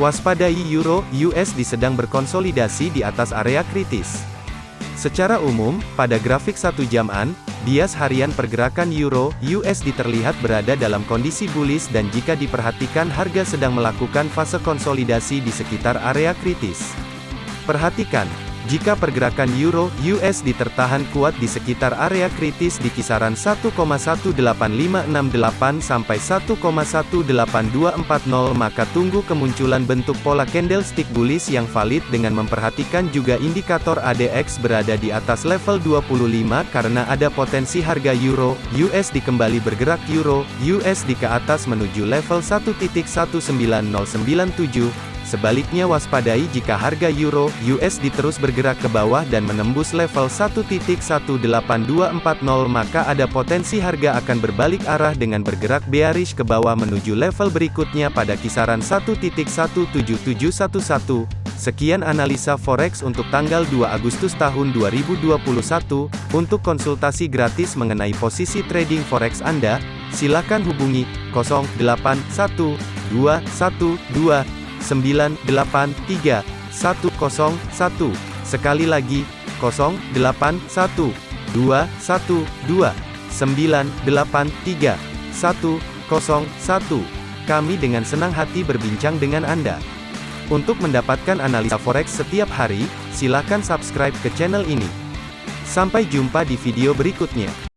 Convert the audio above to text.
Waspadai Euro USD sedang berkonsolidasi di atas area kritis. Secara umum, pada grafik satu jaman, bias harian pergerakan Euro USD terlihat berada dalam kondisi bullish dan jika diperhatikan harga sedang melakukan fase konsolidasi di sekitar area kritis. Perhatikan, jika pergerakan euro USD tertahan kuat di sekitar area kritis di kisaran 1,18568 sampai 1,18240 maka tunggu kemunculan bentuk pola candlestick bullish yang valid dengan memperhatikan juga indikator ADX berada di atas level 25 karena ada potensi harga euro USD kembali bergerak euro USD ke atas menuju level 1.19097 Sebaliknya waspadai jika harga euro USD terus bergerak ke bawah dan menembus level 1.18240 maka ada potensi harga akan berbalik arah dengan bergerak bearish ke bawah menuju level berikutnya pada kisaran 1.17711. Sekian analisa forex untuk tanggal 2 Agustus tahun 2021. Untuk konsultasi gratis mengenai posisi trading forex Anda, silakan hubungi 081212 983 101. Sekali lagi, 081 212 983 101. Kami dengan senang hati berbincang dengan Anda. Untuk mendapatkan analisa forex setiap hari, silakan subscribe ke channel ini. Sampai jumpa di video berikutnya.